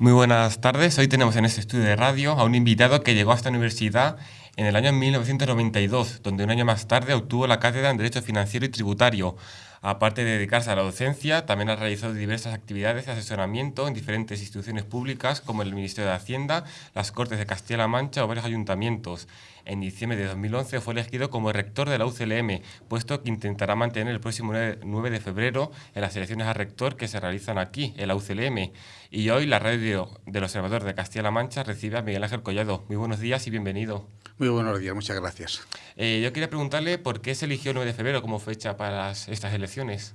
Muy buenas tardes. Hoy tenemos en este estudio de radio a un invitado que llegó a esta universidad en el año 1992, donde un año más tarde obtuvo la cátedra en Derecho Financiero y Tributario. Aparte de dedicarse a la docencia, también ha realizado diversas actividades de asesoramiento en diferentes instituciones públicas como el Ministerio de Hacienda, las Cortes de Castilla-La Mancha o varios ayuntamientos. En diciembre de 2011 fue elegido como rector de la UCLM, puesto que intentará mantener el próximo 9 de febrero en las elecciones a rector que se realizan aquí, en la UCLM. Y hoy la radio del Observador de Castilla-La Mancha recibe a Miguel Ángel Collado. Muy buenos días y bienvenido. Muy buenos días, muchas gracias. Eh, yo quería preguntarle por qué se eligió el 9 de febrero como fecha para estas elecciones.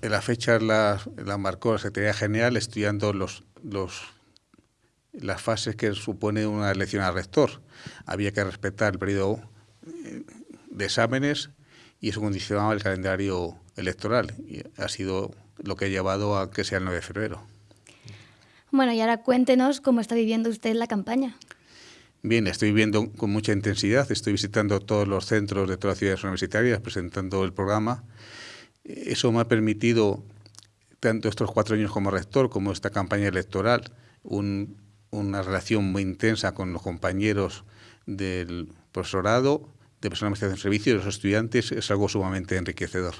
La fecha la, marcó la Secretaría General estudiando los, los, las fases que supone una elección al rector. Había que respetar el periodo eh, de exámenes y eso condicionaba el calendario electoral y ha sido lo que ha llevado a que sea el 9 de febrero. Bueno, y ahora cuéntenos cómo está viviendo usted la campaña. Bien, estoy viendo con mucha intensidad, estoy visitando todos los centros de todas las ciudades universitarias, presentando el programa. Eso me ha permitido, tanto estos cuatro años como rector, como esta campaña electoral, una relación muy intensa con los compañeros del profesorado, de personal de servicio y los estudiantes, es algo sumamente enriquecedor.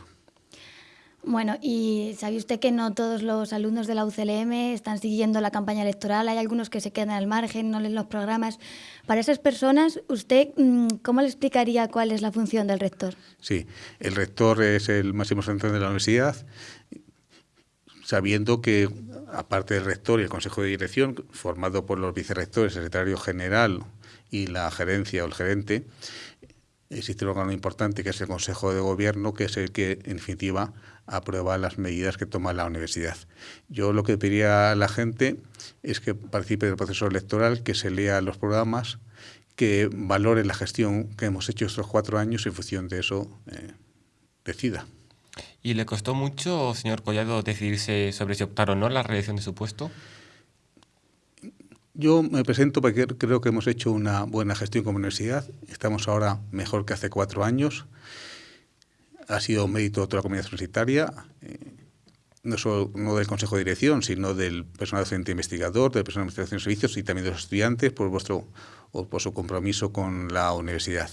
Bueno, y sabe usted que no todos los alumnos de la UCLM están siguiendo la campaña electoral, hay algunos que se quedan al margen, no leen los programas. Para esas personas, ¿usted mm, cómo le explicaría cuál es la función del rector? Sí, el rector es el máximo representante de la universidad, sabiendo que, aparte del rector y el consejo de dirección, formado por los vicerrectores, el secretario general y la gerencia o el gerente, existe un órgano importante que es el Consejo de Gobierno, que es el que, en definitiva, aprueba las medidas que toma la universidad. Yo lo que pediría a la gente es que participe del proceso electoral, que se lea los programas, que valore la gestión que hemos hecho estos cuatro años y en función de eso eh, decida. ¿Y le costó mucho, señor Collado, decidirse sobre si optar o no la reelección de su puesto? Yo me presento porque creo que hemos hecho una buena gestión como universidad. Estamos ahora mejor que hace cuatro años. Ha sido mérito de toda la comunidad universitaria, eh, no solo no del Consejo de Dirección, sino del personal docente investigador, del personal de administración de servicios y también de los estudiantes por vuestro por su compromiso con la universidad.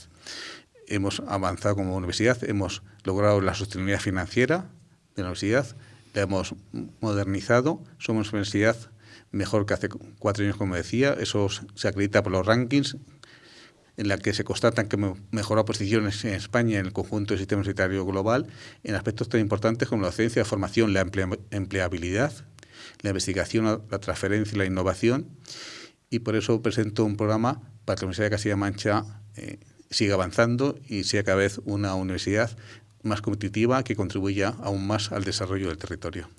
Hemos avanzado como universidad, hemos logrado la sostenibilidad financiera de la universidad, la hemos modernizado, somos universidad mejor que hace cuatro años, como decía. Eso se acredita por los rankings, en la que se constatan que mejoró posiciones en España en el conjunto del sistema universitario global en aspectos tan importantes como la docencia, la formación, la empleabilidad, la investigación, la transferencia y la innovación. Y por eso presento un programa para que la Universidad de Castilla-Mancha eh, siga avanzando y sea cada vez una universidad más competitiva que contribuya aún más al desarrollo del territorio.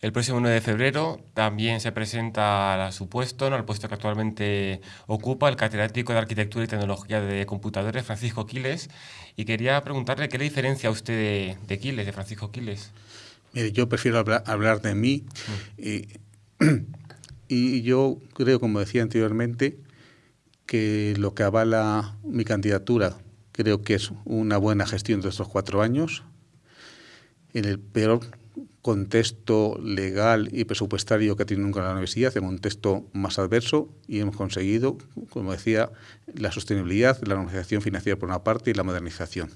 El próximo 9 de febrero también se presenta a su puesto, ¿no? al puesto que actualmente ocupa el catedrático de Arquitectura y Tecnología de Computadores, Francisco Quiles, y quería preguntarle qué le diferencia a usted de, Quiles, de Francisco Quiles. Mire, yo prefiero hablar, de mí mm. y, yo creo, como decía anteriormente, que lo que avala mi candidatura creo que es una buena gestión de estos cuatro años. En el peor contexto legal y presupuestario que tiene nunca la universidad, en un contexto más adverso y hemos conseguido, como decía, la sostenibilidad, la normalización financiera por una parte y la modernización.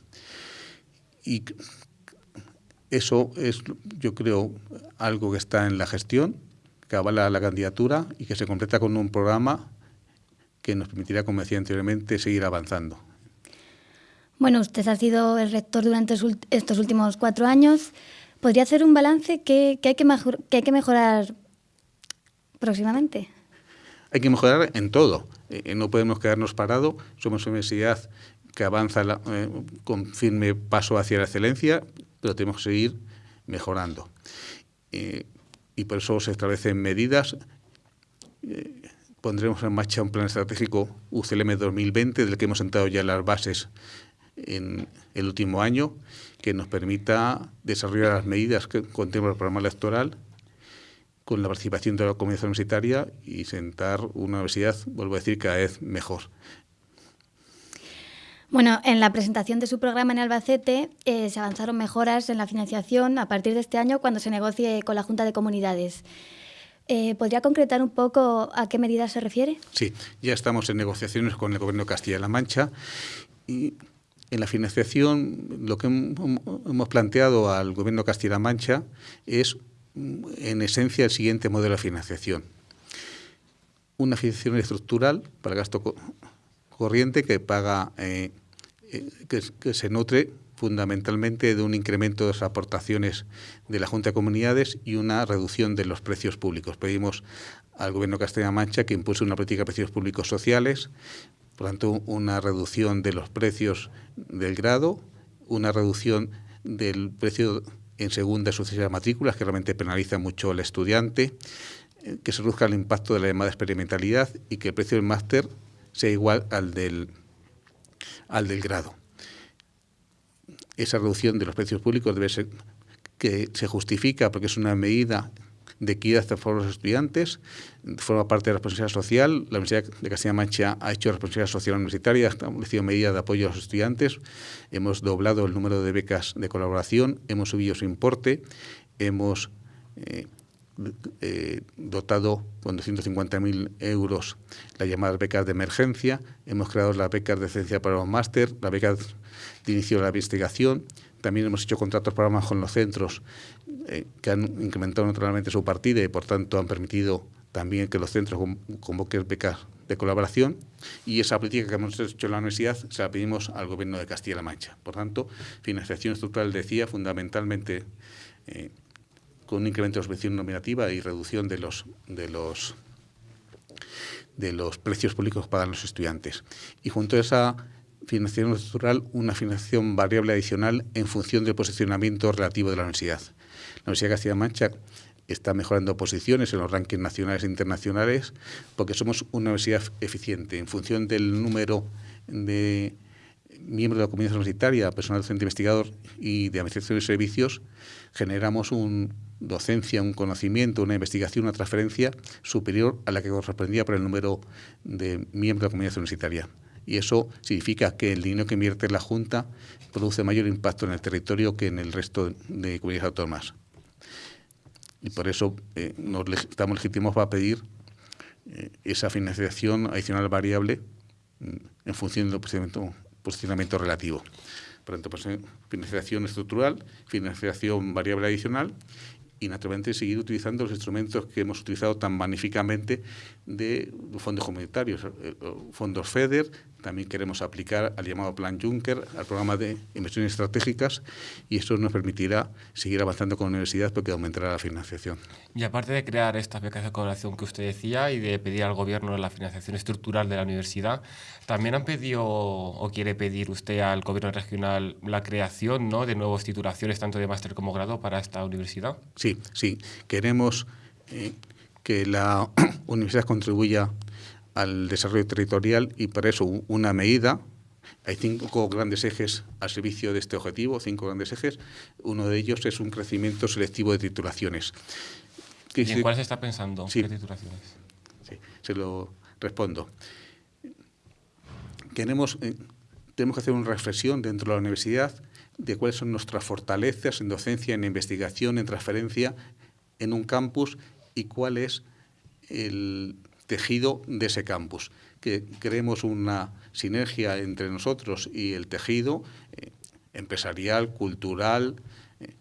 Y eso es, yo creo, algo que está en la gestión, que avala la candidatura y que se completa con un programa que nos permitirá, como decía anteriormente, seguir avanzando. Bueno, usted ha sido el rector durante estos últimos cuatro años. ¿Podría hacer un balance que, hay, que hay que mejorar próximamente? Hay que mejorar en todo. Eh, no podemos quedarnos parados. Somos una universidad que avanza eh, con firme paso hacia la excelencia, pero tenemos que seguir mejorando. Eh, y por eso se establecen medidas. pondremos en marcha un plan estratégico UCLM 2020, del que hemos sentado ya las bases en el último año que nos permita desarrollar las medidas que contempla el programa electoral con la participación de la comunidad universitaria y sentar una universidad, vuelvo a decir, cada vez mejor. Bueno, en la presentación de su programa en Albacete eh, se avanzaron mejoras en la financiación a partir de este año cuando se negocie con la Junta de Comunidades. Eh, ¿Podría concretar un poco a qué medidas se refiere? Sí, ya estamos en negociaciones con el Gobierno de Castilla-La Mancha y en la financiación lo que hemos planteado al Gobierno de Castilla-La Mancha es, en esencia, el siguiente modelo de financiación. Una financiación estructural para gasto corriente que paga, eh, eh, que se nutre fundamentalmente de un incremento de las aportaciones de la Junta de Comunidades y una reducción de los precios públicos. Pedimos al Gobierno de Castilla-La Mancha que impulse una política de precios públicos sociales, por tanto, una reducción de los precios del grado, una reducción del precio en segunda y sucesivas matrículas, que realmente penaliza mucho al estudiante, eh, que se reduzca el impacto de la llamada experimentalidad y que el precio del máster sea igual al del, al del grado. Esa reducción de los precios públicos debe ser que se justifica porque es una medida de equidad a los estudiantes, forma parte de la responsabilidad social. La Universidad de Castilla-La Mancha ha hecho responsabilidad social universitaria, ha establecido medidas de apoyo a los estudiantes, hemos doblado el número de becas de colaboración, hemos subido su importe, hemos eh, eh, dotado con 250.000 euros las llamadas becas de emergencia, hemos creado las becas de ciencia para los máster, las becas de inicio de la investigación. También hemos hecho contratos programas con los centros eh, que han incrementado naturalmente su partida y, por tanto, han permitido también que los centros convoquen becas de colaboración y esa política que hemos hecho en la universidad se la pedimos al Gobierno de Castilla-La Mancha. Por tanto, financiación estructural, decía, fundamentalmente eh, con un incremento de subvención nominativa y reducción de los, de los, de los precios públicos que pagan los estudiantes. Y junto a esa financiación estructural una financiación variable adicional en función del posicionamiento relativo de la universidad. La Universidad de Castilla-La Mancha está mejorando posiciones en los rankings nacionales e internacionales porque somos una universidad eficiente. En función del número de miembros de la comunidad universitaria, personal docente investigador y de administración de servicios, generamos una docencia, un conocimiento, una investigación, una transferencia superior a la que correspondía por el número de miembros de la comunidad universitaria y eso significa que el dinero que invierte la Junta produce mayor impacto en el territorio que en el resto de comunidades autónomas. Y por eso eh, nos estamos legítimos para pedir eh, esa financiación adicional variable mm, en función del posicionamiento, posicionamiento relativo. Por tanto, pues, eh, financiación estructural, financiación variable adicional y naturalmente seguir utilizando los instrumentos que hemos utilizado tan magníficamente de fondos comunitarios, fondos FEDER, también queremos aplicar al llamado Plan Juncker, al programa de inversiones estratégicas, y eso nos permitirá seguir avanzando con la universidad porque aumentará la financiación. Y aparte de crear estas becas de colaboración que usted decía y de pedir al gobierno la financiación estructural de la universidad, también han pedido o quiere pedir usted al gobierno regional la creación ¿no? de nuevas titulaciones, tanto de máster como grado, para esta universidad. Sí, sí. Queremos eh, que la universidad contribuya al desarrollo territorial y para eso una medida. Hay cinco grandes ejes al servicio de este objetivo, cinco grandes ejes. Uno de ellos es un crecimiento selectivo de titulaciones. ¿Y en cuál se está pensando? ¿Qué titulaciones? Sí, se lo respondo. Queremos, eh, tenemos que hacer una reflexión dentro de la universidad de cuáles son nuestras fortalezas en docencia, en investigación, en transferencia en un campus y cuál es el, tejido de ese campus, que creemos una sinergia entre nosotros y el tejido eh, empresarial, cultural, eh,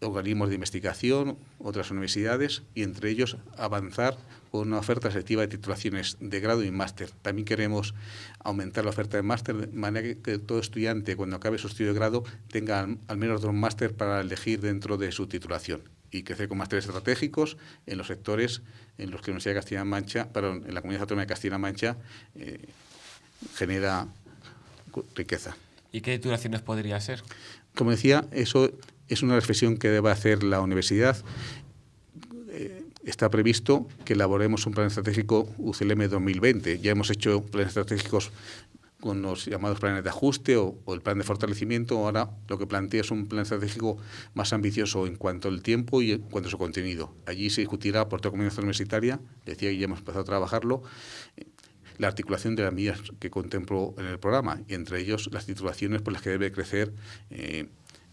organismos de investigación, otras universidades, y entre ellos avanzar con una oferta selectiva de titulaciones de grado y máster. También queremos aumentar la oferta de máster de manera que todo estudiante, cuando acabe su estudio de grado, tenga al menos dos máster para elegir dentro de su titulación y crecer con másteres estratégicos en los sectores en los que la Universidad de Castilla-La Mancha, perdón, en la Comunidad Autónoma de Castilla-La Mancha eh, genera riqueza. ¿Y qué titulaciones podría ser? Como decía, eso es una reflexión que debe hacer la universidad. Eh, está previsto que elaboremos un plan estratégico UCLM 2020. Ya hemos hecho planes estratégicos con los llamados planes de ajuste o, el plan de fortalecimiento. Ahora lo que plantea es un plan estratégico más ambicioso en cuanto al tiempo y en cuanto a su contenido. Allí se discutirá por toda comunidad universitaria, decía que ya hemos empezado a trabajarlo, la articulación de las medidas que contemplo en el programa y entre ellos las titulaciones por las que debe crecer eh,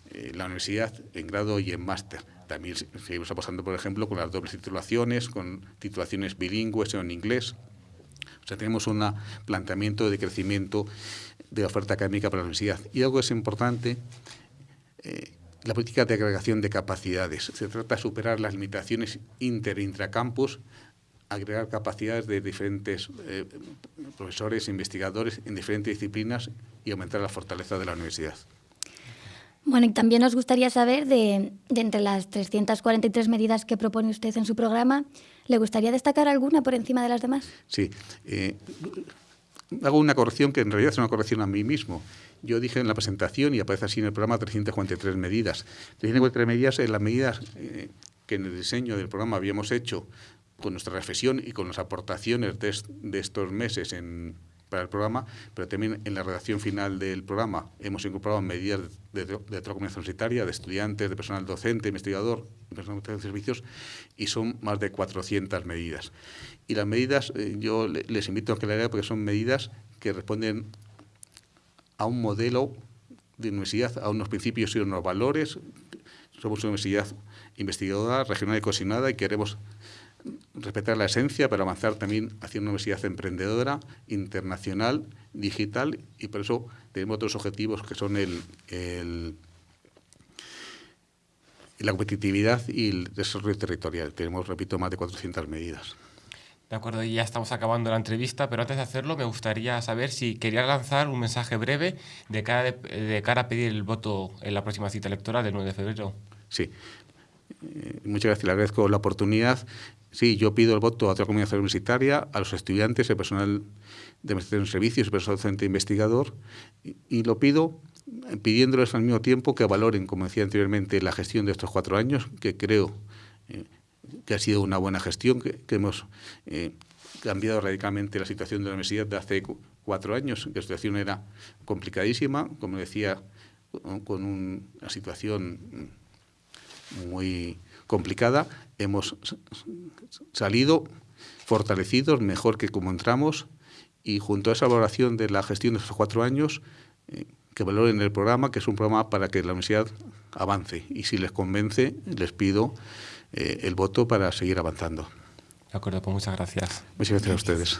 eh, la universidad en grado y en máster también seguimos apostando, por ejemplo, con las dobles titulaciones, con titulaciones bilingües o en inglés. O sea, tenemos un planteamiento de crecimiento de oferta académica para la universidad. Y algo es importante, eh, la política de agregación de capacidades. Se trata de superar las limitaciones inter e intracampus, agregar capacidades de diferentes eh, profesores investigadores en diferentes disciplinas y aumentar la fortaleza de la universidad. Bueno, y también nos gustaría saber de, entre las 343 medidas que propone usted en su programa, ¿le gustaría destacar alguna por encima de las demás? Sí. Eh, hago una corrección que en realidad es una corrección a mí mismo. Yo dije en la presentación, y aparece así en el programa, 343 medidas. 343 medidas en las medidas eh, que en el diseño del programa habíamos hecho con nuestra reflexión y con las aportaciones de estos meses en, para el programa, pero también en la redacción final del programa hemos incorporado medidas de, de, de comunidad universitaria, de estudiantes, de personal docente, investigador, personal de servicios, y son más de 400 medidas. Y las medidas, eh, yo les invito a que la lean porque son medidas que responden a un modelo de universidad, a unos principios y unos valores. Somos una universidad investigadora, regional y cohesionada y queremos respetar la esencia, pero avanzar también hacia una universidad emprendedora, internacional, digital, y por eso tenemos otros objetivos que son el, el la competitividad y el desarrollo territorial. Tenemos, repito, más de 400 medidas. De acuerdo, y ya estamos acabando la entrevista, pero antes de hacerlo me gustaría saber si quería lanzar un mensaje breve de cara, de, de cara a pedir el voto en la próxima cita electoral del 9 de febrero. Sí, eh, muchas gracias, le agradezco la oportunidad. Sí, yo pido el voto a otra comunidad universitaria, a los estudiantes, el personal de administración de servicios, el personal docente investigador, y, lo pido pidiéndoles al mismo tiempo que valoren, como decía anteriormente, la gestión de estos cuatro años, que creo eh, que ha sido una buena gestión, que, hemos eh, cambiado radicalmente la situación de la universidad de hace cuatro años, que la situación era complicadísima, como decía, con un, una situación muy complicada, hemos salido fortalecidos, mejor que como entramos, y junto a esa valoración de la gestión de estos cuatro años, eh, que valoren el programa, que es un programa para que la universidad avance. Y si les convence, les pido eh, el voto para seguir avanzando. De acuerdo, pues muchas gracias. Muchas gracias a ustedes.